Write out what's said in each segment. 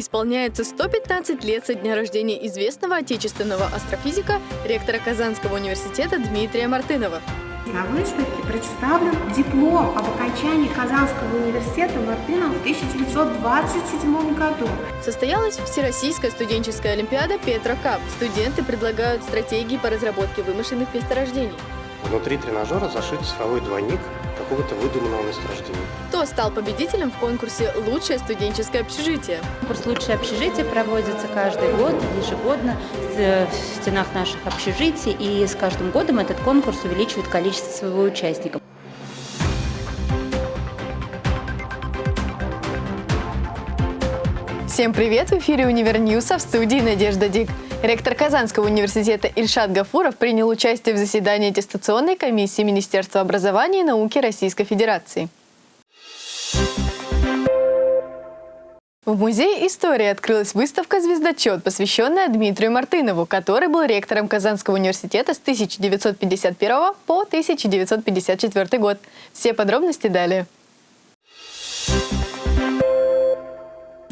Исполняется 115 лет со дня рождения известного отечественного астрофизика, ректора Казанского университета Дмитрия Мартынова. На выставке представлен диплом об окончании Казанского университета Мартынова в 1927 году. Состоялась Всероссийская студенческая олимпиада Петра Кап. Студенты предлагают стратегии по разработке вымышленных месторождений. Внутри тренажера зашит цифровой двойник какого-то выдуманного месторождения. Кто стал победителем в конкурсе «Лучшее студенческое общежитие»? Конкурс «Лучшее общежитие» проводится каждый год, ежегодно в стенах наших общежитий, и с каждым годом этот конкурс увеличивает количество своего участников. Всем привет! В эфире «Univer News а» в студии Надежда Дик. Ректор Казанского университета Ильшат Гафуров принял участие в заседании аттестационной комиссии Министерства образования и науки Российской Федерации. В Музее истории открылась выставка «Звездочет», посвященная Дмитрию Мартынову, который был ректором Казанского университета с 1951 по 1954 год. Все подробности далее.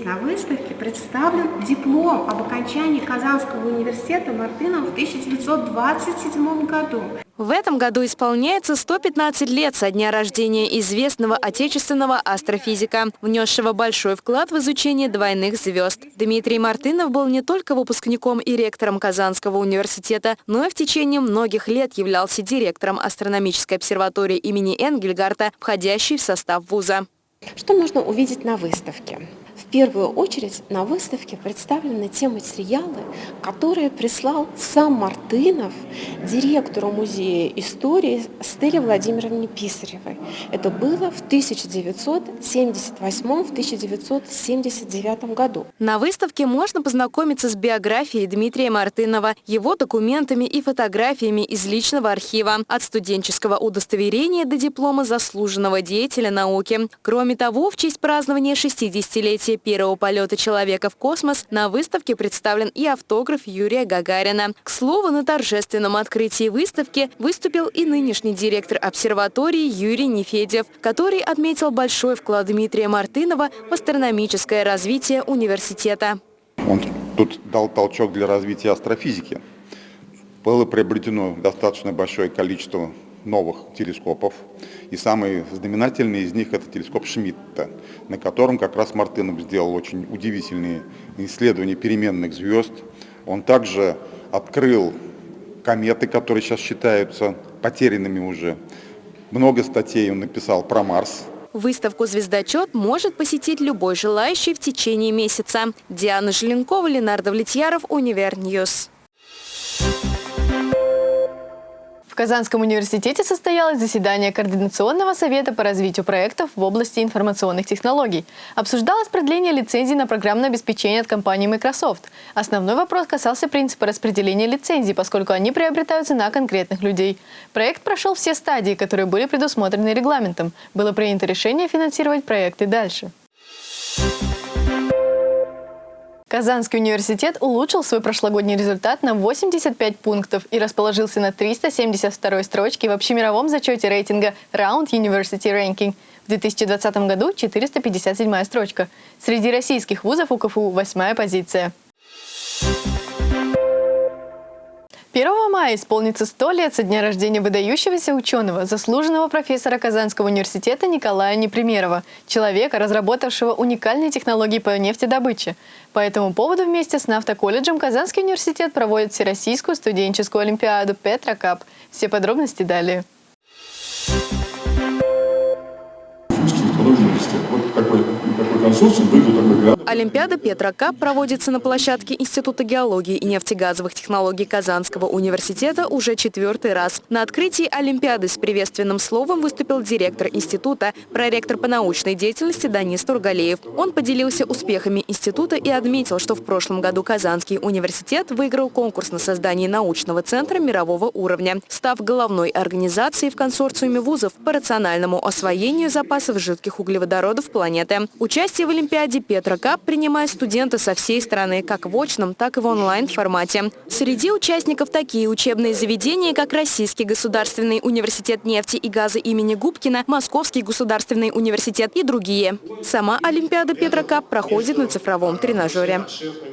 На выставке представлен диплом об окончании Казанского университета Мартынова в 1927 году. В этом году исполняется 115 лет со дня рождения известного отечественного астрофизика, внесшего большой вклад в изучение двойных звезд. Дмитрий Мартынов был не только выпускником и ректором Казанского университета, но и в течение многих лет являлся директором астрономической обсерватории имени Энгельгарта, входящей в состав вуза. Что можно увидеть на выставке? Первую очередь на выставке представлены те материалы, которые прислал сам Мартынов директору музея истории Стелле Владимировне Писаревой. Это было в 1978-1979 году. На выставке можно познакомиться с биографией Дмитрия Мартынова, его документами и фотографиями из личного архива, от студенческого удостоверения до диплома заслуженного деятеля науки. Кроме того, в честь празднования 60-летия первого полета человека в космос на выставке представлен и автограф Юрия Гагарина. К слову, на торжественном открытии выставки выступил и нынешний директор обсерватории Юрий Нефедев, который отметил большой вклад Дмитрия Мартынова в астрономическое развитие университета. Он тут дал толчок для развития астрофизики. Было приобретено достаточно большое количество новых телескопов. И самый знаменательный из них это телескоп Шмидта, на котором как раз Мартынов сделал очень удивительные исследования переменных звезд. Он также открыл кометы, которые сейчас считаются потерянными уже. Много статей он написал про Марс. Выставку «Звездочет» может посетить любой желающий в течение месяца. Диана Желенкова, Ленар Давлетьяров, Univer News. Казанском университете состоялось заседание Координационного совета по развитию проектов в области информационных технологий. Обсуждалось продление лицензий на программное обеспечение от компании Microsoft. Основной вопрос касался принципа распределения лицензий, поскольку они приобретаются на конкретных людей. Проект прошел все стадии, которые были предусмотрены регламентом. Было принято решение финансировать проекты дальше. Казанский университет улучшил свой прошлогодний результат на 85 пунктов и расположился на 372 строчке в общемировом зачете рейтинга Round University Ranking. В 2020 году 457 строчка. Среди российских вузов у КФУ восьмая позиция. 1 мая исполнится 100 лет со дня рождения выдающегося ученого, заслуженного профессора Казанского университета Николая Непримерова, человека, разработавшего уникальные технологии по нефтедобыче. По этому поводу вместе с Нафтоколледжем Казанский университет проводит Всероссийскую студенческую олимпиаду «Петра Кап». Все подробности далее. Вот консорциум выиграл такой. Олимпиада Петра Кап проводится на площадке Института геологии и нефтегазовых технологий Казанского университета уже четвертый раз. На открытии Олимпиады с приветственным словом выступил директор института, проректор по научной деятельности Данис Тургалеев. Он поделился успехами института и отметил, что в прошлом году Казанский университет выиграл конкурс на создание научного центра мирового уровня, став головной организацией в консорциуме вузов по рациональному освоению запасов жидких углеводородов планеты. Участие участие в Олимпиаде Петра Кап принимают студенты со всей страны, как в очном, так и в онлайн-формате. Среди участников такие учебные заведения, как Российский государственный университет нефти и газа имени Губкина, Московский государственный университет и другие. Сама Олимпиада Петра Кап проходит на цифровом тренажере.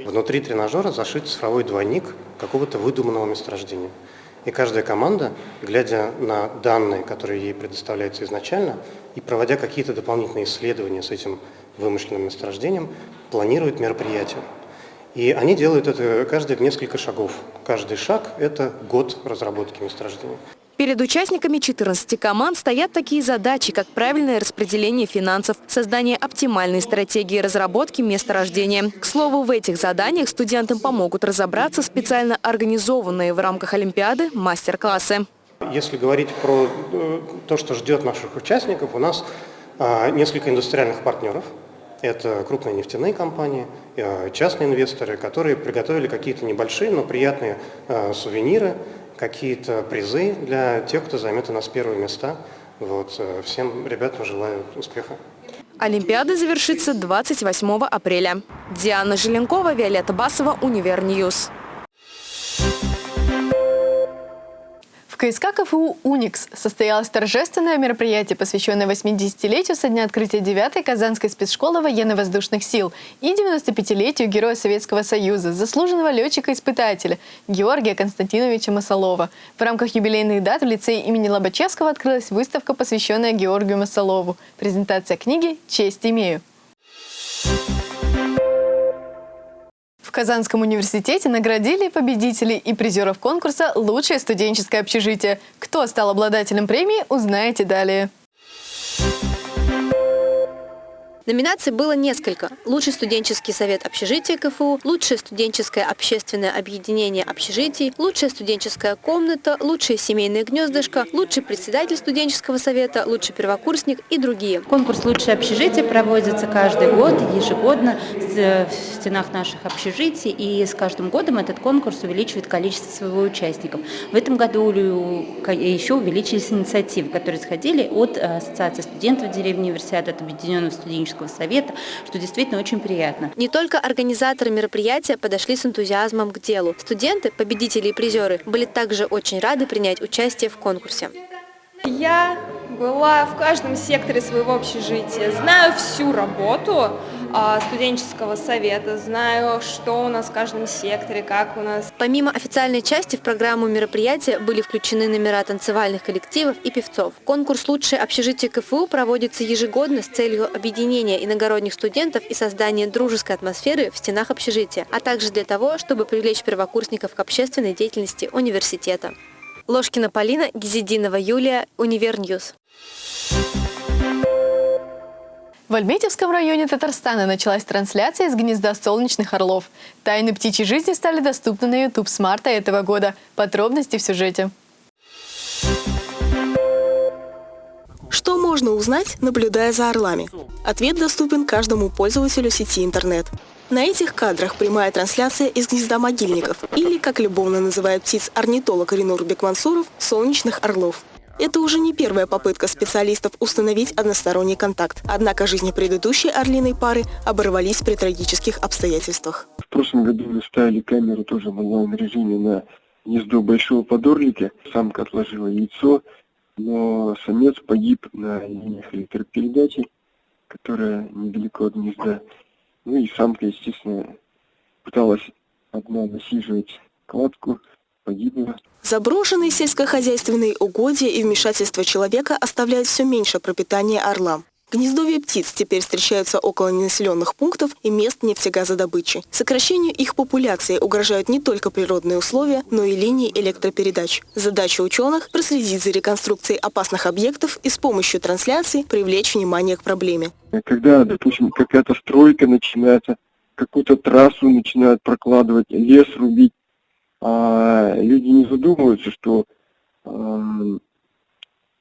Внутри тренажера зашит цифровой двойник какого-то выдуманного месторождения. И каждая команда, глядя на данные, которые ей предоставляются изначально, и проводя какие-то дополнительные исследования с этим вымышленным месторождением, планирует мероприятие. И они делают это каждый в несколько шагов. Каждый шаг – это год разработки месторождения. Перед участниками 14 команд стоят такие задачи, как правильное распределение финансов, создание оптимальной стратегии разработки месторождения. К слову, в этих заданиях студентам помогут разобраться специально организованные в рамках Олимпиады мастер-классы. Если говорить про э, то, что ждет наших участников, у нас несколько индустриальных партнеров. Это крупные нефтяные компании, э, частные инвесторы, которые приготовили какие-то небольшие, но приятные э, сувениры, какие-то призы для тех, кто займет у нас первые места. Вот. Всем ребятам желаю успеха. Олимпиада завершится 28 апреля. Диана Желенкова, Виолетта Басова, Univer News. В КСК КФУ «Уникс» состоялось торжественное мероприятие, посвященное 80-летию со дня открытия 9-й Казанской спецшколы военно-воздушных сил и 95-летию Героя Советского Союза, заслуженного летчика-испытателя Георгия Константиновича Масолова. В рамках юбилейных дат в лицее имени Лобачевского открылась выставка, посвященная Георгию Масолову. Презентация книги «Честь имею». Казанском университете наградили победителей и призеров конкурса «Лучшее студенческое общежитие». Кто стал обладателем премии, узнаете далее. Номинаций было несколько. Лучший студенческий совет общежития КФУ, лучшее студенческое общественное объединение общежитий, лучшая студенческая комната, лучшее семейное гнездышко, лучший председатель студенческого совета, лучший первокурсник и другие. Конкурс «Лучшее общежитие» проводится каждый год, ежегодно в стенах наших общежитий, и с каждым годом этот конкурс увеличивает количество своего участников. В этом году еще увеличились инициативы, которые исходили от Ассоциации студентов деревни Универсиады, от Объединенного студенческого студенческого совета, что действительно очень приятно. Не только организаторы мероприятия подошли с энтузиазмом к делу. Студенты, победители и призеры были также очень рады принять участие в конкурсе. Я была в каждом секторе своего общежития, знаю всю работу студенческого совета, знаю, что у нас в каждом секторе, как у нас. Помимо официальной части в программу мероприятия были включены номера танцевальных коллективов и певцов. Конкурс «Лучшее общежитие КФУ» проводится ежегодно с целью объединения иногородних студентов и создания дружеской атмосферы в стенах общежития, а также для того, чтобы привлечь первокурсников к общественной деятельности университета. Ложкина Полина, Гизидинова Юлия, Univer News. В Альметьевском районе Татарстана началась трансляция из гнезда солнечных орлов. Тайны птичьей жизни стали доступны на YouTube с марта этого года. Подробности в сюжете. Что можно узнать, наблюдая за орлами? Ответ доступен каждому пользователю сети интернет. На этих кадрах прямая трансляция из гнезда могильников, или, как любовно называют птиц орнитолог Ринур Бекмансуров, солнечных орлов. Это уже не первая попытка специалистов установить односторонний контакт. Однако жизни предыдущей орлиной пары оборвались при трагических обстоятельствах. В прошлом году мы ставили камеру тоже в онлайн-режиме на гнездо большого подорлика. Самка отложила яйцо, но самец погиб на линиях электропередачи, которая недалеко от гнезда. Ну и самка, естественно, пыталась одна насиживать кладку, погибла. Заброшенные сельскохозяйственные угодья и вмешательство человека оставляют все меньше пропитания орлам. Гнездовья птиц теперь встречаются около ненаселенных пунктов и мест нефтегазодобычи. Сокращению их популяции угрожают не только природные условия, но и линии электропередач. Задача ученых – проследить за реконструкцией опасных объектов и с помощью трансляции привлечь внимание к проблеме. Когда, допустим, какая-то стройка начинается, какую-то трассу начинают прокладывать, лес рубить, а люди не задумываются, что э,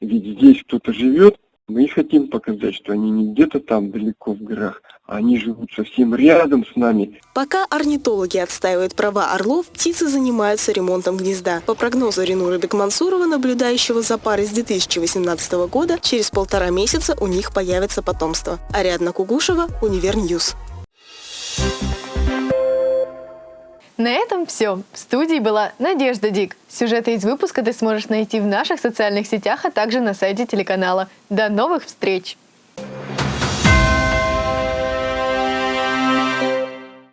ведь здесь кто-то живет, мы хотим показать, что они не где-то там далеко в горах, Они живут совсем рядом с нами. Пока орнитологи отстаивают права орлов, птицы занимаются ремонтом гнезда. По прогнозу Ренура Бекмансурова, наблюдающего за парой с 2018 года, через полтора месяца у них появится потомство. Ариадна Кугушева, Univer News. На этом все. В студии была Надежда Дик. Сюжеты из выпуска ты сможешь найти в наших социальных сетях, а также на сайте телеканала. До новых встреч!